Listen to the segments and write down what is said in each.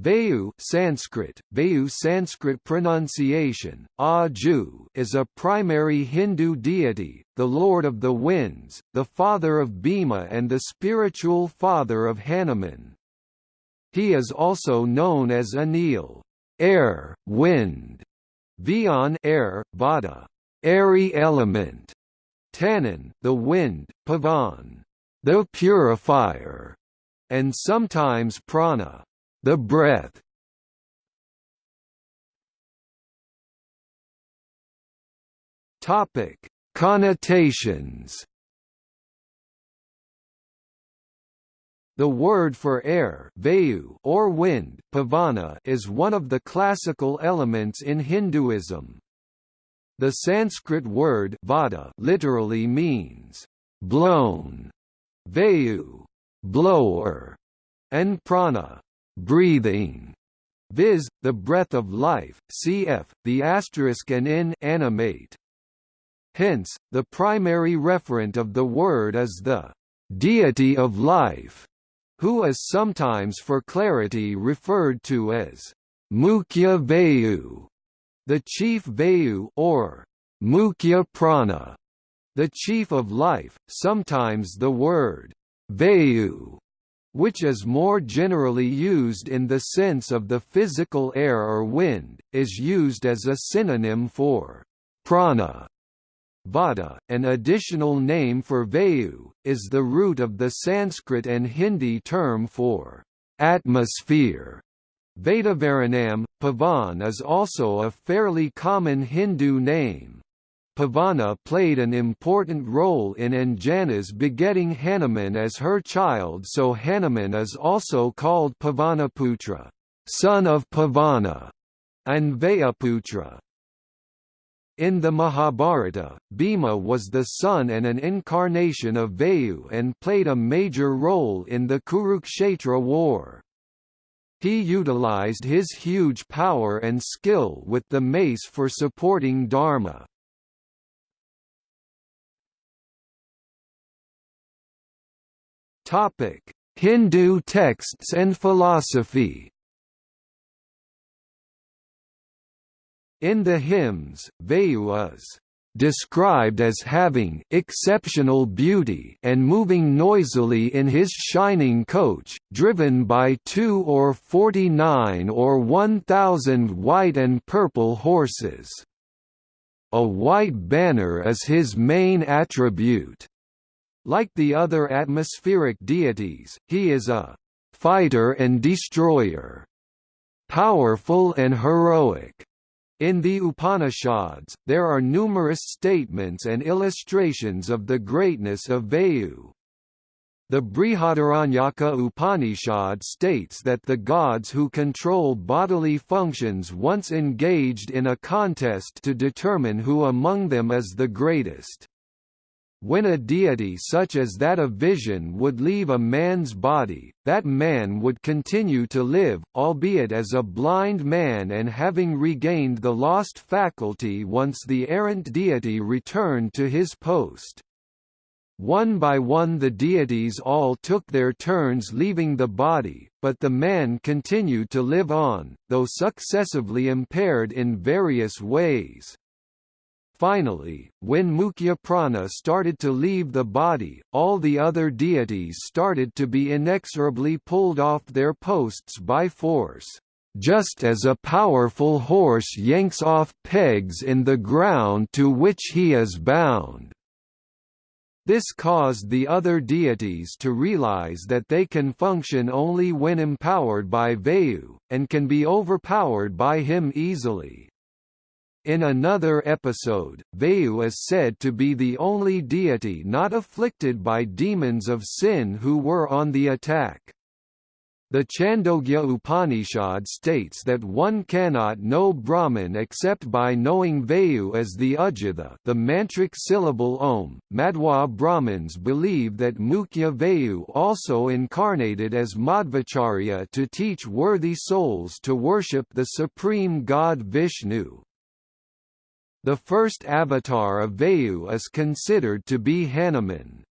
Vayu Sanskrit, Vayu Sanskrit pronunciation, Aju is a primary Hindu deity, the lord of the winds, the father of Bhima and the spiritual father of Hanuman. He is also known as Anil, air, wind, Vion air, Vata, airy element, Tanan, the wind, Pavan, the purifier, and sometimes Prana the breath Topic: Connotations. The word for air vayu or wind pavana is one of the classical elements in Hinduism. The Sanskrit word vata literally means blown, vayu, blower, and prana, breathing, viz., the breath of life, cf. the asterisk and in animate. Hence, the primary referent of the word is the deity of life, who is sometimes for clarity referred to as Mukhya Vayu, the chief Vayu or Mukhya Prana, the chief of life. Sometimes the word Vayu which is more generally used in the sense of the physical air or wind, is used as a synonym for prana. Vata, an additional name for Vayu, is the root of the Sanskrit and Hindi term for atmosphere. Vatavaranam, Pavan is also a fairly common Hindu name. Pavana played an important role in Anjana's begetting Hanuman as her child so Hanuman is also called Pavanaputra son of Pavana, and Vayuputra. In the Mahabharata, Bhima was the son and an incarnation of Vayu and played a major role in the Kurukshetra war. He utilized his huge power and skill with the mace for supporting Dharma. Topic: Hindu texts and philosophy. In the hymns, Vayu is described as having exceptional beauty and moving noisily in his shining coach, driven by two or forty-nine or one thousand white and purple horses. A white banner is his main attribute. Like the other atmospheric deities, he is a fighter and destroyer, powerful and heroic. In the Upanishads, there are numerous statements and illustrations of the greatness of Vayu. The Brihadaranyaka Upanishad states that the gods who control bodily functions once engaged in a contest to determine who among them is the greatest. When a deity such as that of vision would leave a man's body, that man would continue to live, albeit as a blind man and having regained the lost faculty once the errant deity returned to his post. One by one the deities all took their turns leaving the body, but the man continued to live on, though successively impaired in various ways. Finally, when Mukhya Prana started to leave the body, all the other deities started to be inexorably pulled off their posts by force. Just as a powerful horse yanks off pegs in the ground to which he is bound. This caused the other deities to realize that they can function only when empowered by Vayu, and can be overpowered by him easily. In another episode, Vayu is said to be the only deity not afflicted by demons of sin who were on the attack. The Chandogya Upanishad states that one cannot know Brahman except by knowing Vayu as the Ujjhava the mantric syllable Om. Madhwa Brahmins believe that Mukhya Vayu also incarnated as Madhvacharya to teach worthy souls to worship the supreme god Vishnu. The first avatar of Vayu is considered to be Hanuman.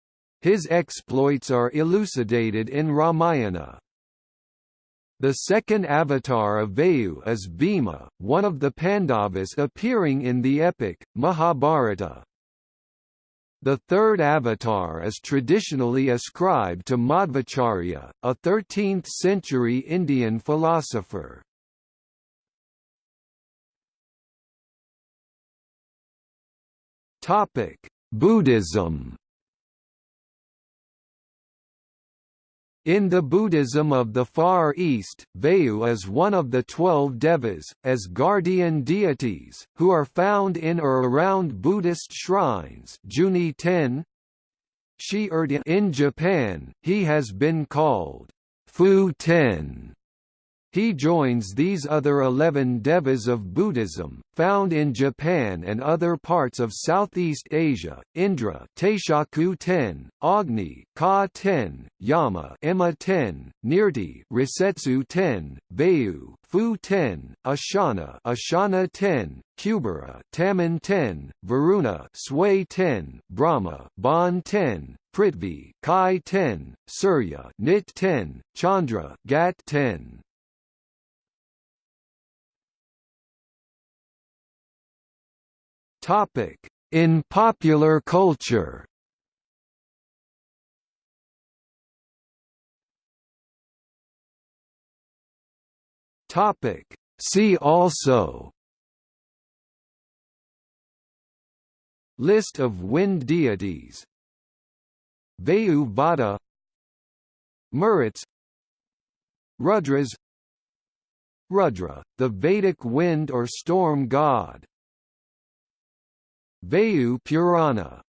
His exploits are elucidated in Ramayana. The second avatar of Vayu is Bhima, one of the Pandavas appearing in the epic, Mahabharata. The third avatar is traditionally ascribed to Madhvacharya, a 13th-century Indian philosopher. Buddhism In the Buddhism of the Far East, Vayu is one of the twelve devas, as guardian deities, who are found in or around Buddhist shrines Juni 10. In Japan, he has been called Fu Ten he joins these other eleven devas of Buddhism, found in Japan and other parts of Southeast Asia, Indra Taishaku ten, Agni Ka ten, Yama Emma ten, Nirti Rasetsu ten, Vayu Fu ten, Ashana Ashana ten, Kubera Tamon ten, Varuna Sui ten, Brahma Bon ten, Prithvi Kai ten, Surya Nit ten, Chandra Gat ten. Topic: In popular culture. Topic: See also. List of wind deities. Vayu Vata Maruts Rudras. Rudra, the Vedic wind or storm god Vayu Purana